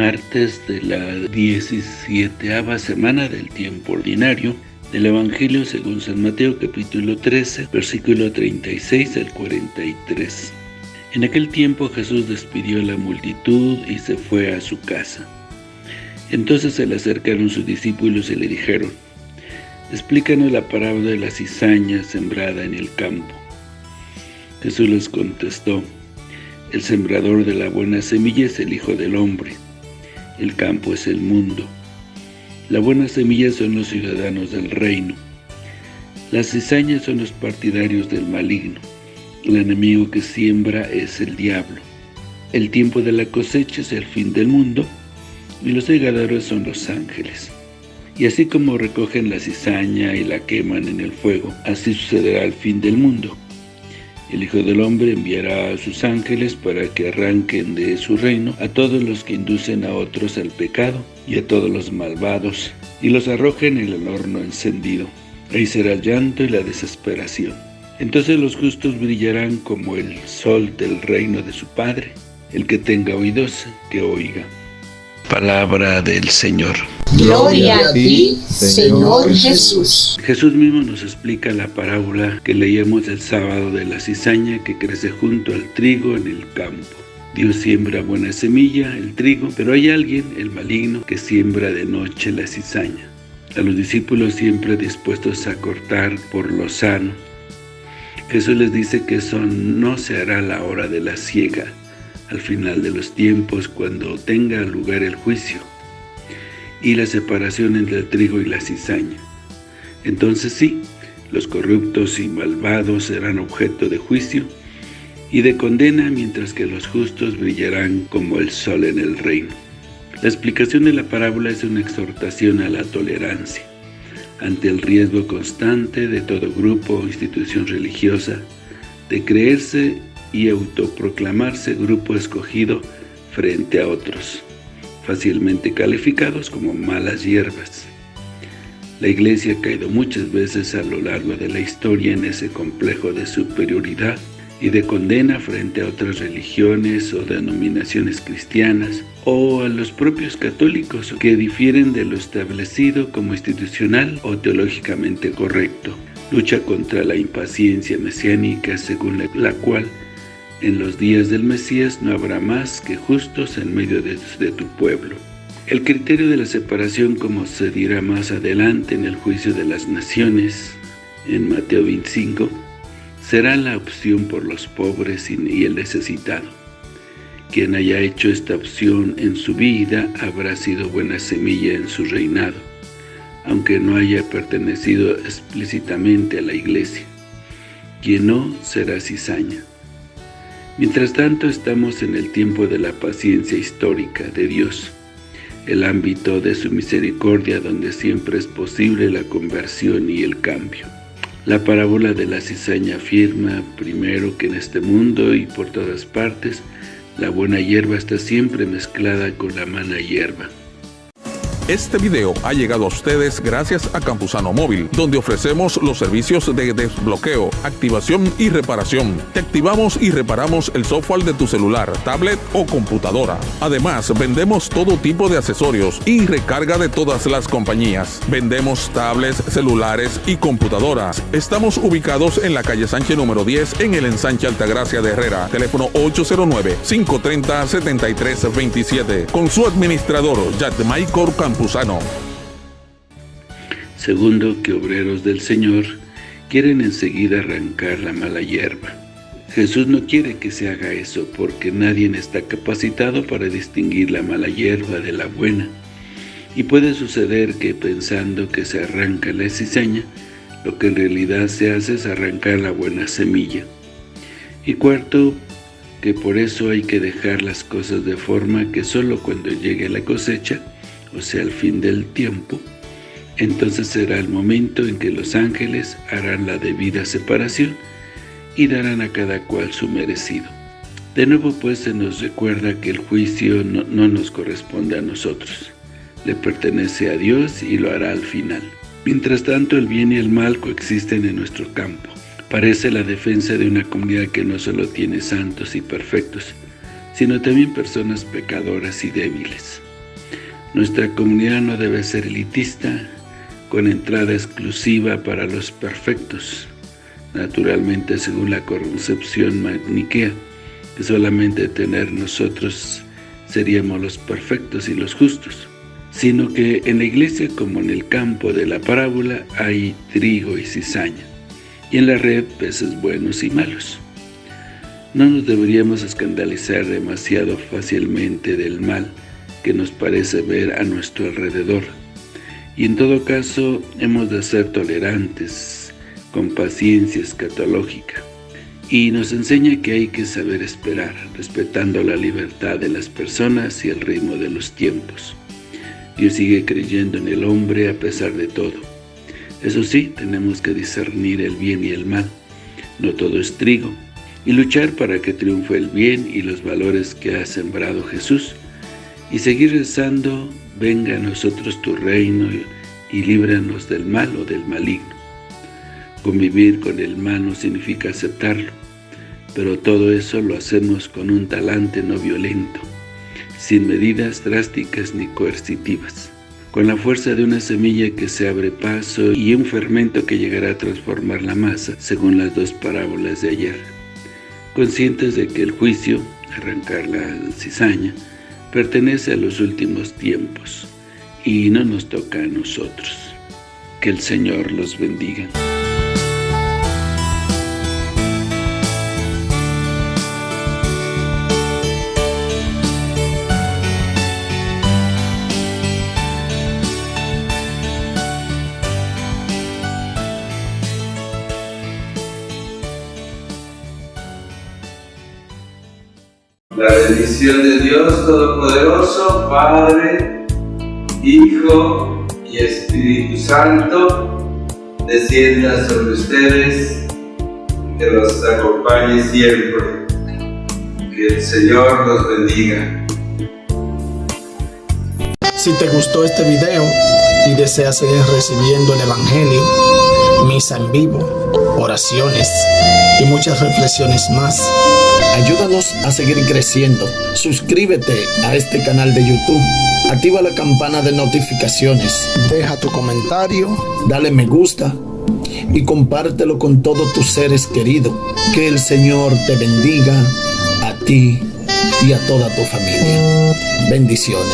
martes de la 17 semana del tiempo ordinario del Evangelio según San Mateo capítulo 13, versículo 36 al 43. En aquel tiempo Jesús despidió a la multitud y se fue a su casa. Entonces se le acercaron sus discípulos y le dijeron, Explícanos la parábola de la cizaña sembrada en el campo. Jesús les contestó, El sembrador de la buena semilla es el Hijo del Hombre. El campo es el mundo. La buena semilla son los ciudadanos del reino. Las cizañas son los partidarios del maligno. El enemigo que siembra es el diablo. El tiempo de la cosecha es el fin del mundo, y los segadores son los ángeles. Y así como recogen la cizaña y la queman en el fuego, así sucederá al fin del mundo. El Hijo del Hombre enviará a sus ángeles para que arranquen de su reino a todos los que inducen a otros al pecado y a todos los malvados, y los arrojen en el horno encendido. Ahí será el llanto y la desesperación. Entonces los justos brillarán como el sol del reino de su Padre. El que tenga oídos, que oiga. Palabra del Señor. Gloria a ti, Señor Jesús. Jesús mismo nos explica la parábola que leíamos el sábado de la cizaña que crece junto al trigo en el campo. Dios siembra buena semilla, el trigo, pero hay alguien, el maligno, que siembra de noche la cizaña. A los discípulos siempre dispuestos a cortar por lo sano. Jesús les dice que eso no se hará a la hora de la siega, al final de los tiempos, cuando tenga lugar el juicio y la separación entre el trigo y la cizaña. Entonces sí, los corruptos y malvados serán objeto de juicio y de condena, mientras que los justos brillarán como el sol en el reino. La explicación de la parábola es una exhortación a la tolerancia, ante el riesgo constante de todo grupo o institución religiosa de creerse y autoproclamarse grupo escogido frente a otros fácilmente calificados como malas hierbas. La Iglesia ha caído muchas veces a lo largo de la historia en ese complejo de superioridad y de condena frente a otras religiones o denominaciones cristianas o a los propios católicos que difieren de lo establecido como institucional o teológicamente correcto. Lucha contra la impaciencia mesiánica según la cual en los días del Mesías no habrá más que justos en medio de, tu pueblo. El criterio de la separación, como se dirá más adelante en el juicio de las naciones, en Mateo 25, será la opción por los pobres y el necesitado. Quien haya hecho esta opción en su vida habrá sido buena semilla en su reinado, aunque no haya pertenecido explícitamente a la iglesia. Quien no, será cizaña. Mientras tanto estamos en el tiempo de la paciencia histórica de Dios, el ámbito de su misericordia donde siempre es posible la conversión y el cambio. La parábola de la cizaña afirma primero que en este mundo y por todas partes la buena hierba está siempre mezclada con la mala hierba. Este video ha llegado a ustedes gracias a Campusano Móvil, donde ofrecemos los servicios de desbloqueo, activación y reparación. Te activamos y reparamos el software de tu celular, tablet o computadora. Además, vendemos todo tipo de accesorios y recarga de todas las compañías. Vendemos tablets, celulares y computadoras. Estamos ubicados en la calle Sánchez número 10 en el ensanche Altagracia de Herrera. Teléfono 809-530-7327. Con su administrador, Maicor Segundo, que obreros del Señor quieren enseguida arrancar la mala hierba. Jesús no quiere que se haga eso porque nadie está capacitado para distinguir la mala hierba de la buena. Y puede suceder que pensando que se arranca la cizaña, lo que en realidad se hace es arrancar la buena semilla. Y cuarto, que por eso hay que dejar las cosas de forma que solo cuando llegue la cosecha, o sea, el fin del tiempo, entonces será el momento en que los ángeles harán la debida separación y darán a cada cual su merecido. De nuevo pues se nos recuerda que el juicio no, no nos corresponde a nosotros, le pertenece a Dios y lo hará al final. Mientras tanto el bien y el mal coexisten en nuestro campo. Parece la defensa de una comunidad que no solo tiene santos y perfectos, sino también personas pecadoras y débiles. Nuestra comunidad no debe ser elitista, con entrada exclusiva para los perfectos, naturalmente según la concepción maniquea, que solamente tener nosotros seríamos los perfectos y los justos, sino que en la iglesia como en el campo de la parábola hay trigo y cizaña, y en la red peces buenos y malos. No nos deberíamos escandalizar demasiado fácilmente del mal que nos parece ver a nuestro alrededor, y en todo caso hemos de ser tolerantes, con paciencia escatológica, y nos enseña que hay que saber esperar, respetando la libertad de las personas y el ritmo de los tiempos. Dios sigue creyendo en el hombre a pesar de todo. Eso sí, tenemos que discernir el bien y el mal. No todo es trigo. Y luchar para que triunfe el bien y los valores que ha sembrado Jesús. Y seguir rezando, venga a nosotros tu reino y líbranos del mal o del maligno. Convivir con el mal no significa aceptarlo, pero todo eso lo hacemos con un talante no violento, sin medidas drásticas ni coercitivas, con la fuerza de una semilla que se abre paso y un fermento que llegará a transformar la masa, según las dos parábolas de ayer. Conscientes de que el juicio, arrancar la cizaña, pertenece a los últimos tiempos y no nos toca a nosotros. Que el Señor los bendiga. La bendición de Dios Todopoderoso, Padre, Hijo y Espíritu Santo, descienda sobre ustedes, que los acompañe siempre. Que el Señor los bendiga. Si te gustó este video y deseas seguir recibiendo el Evangelio, misa en vivo, oraciones y muchas reflexiones más, ayúdanos a seguir creciendo. Suscríbete a este canal de YouTube. Activa la campana de notificaciones. Deja tu comentario. Dale me gusta. Y compártelo con todos tus seres queridos. Que el Señor te bendiga a ti y a toda tu familia. Bendiciones.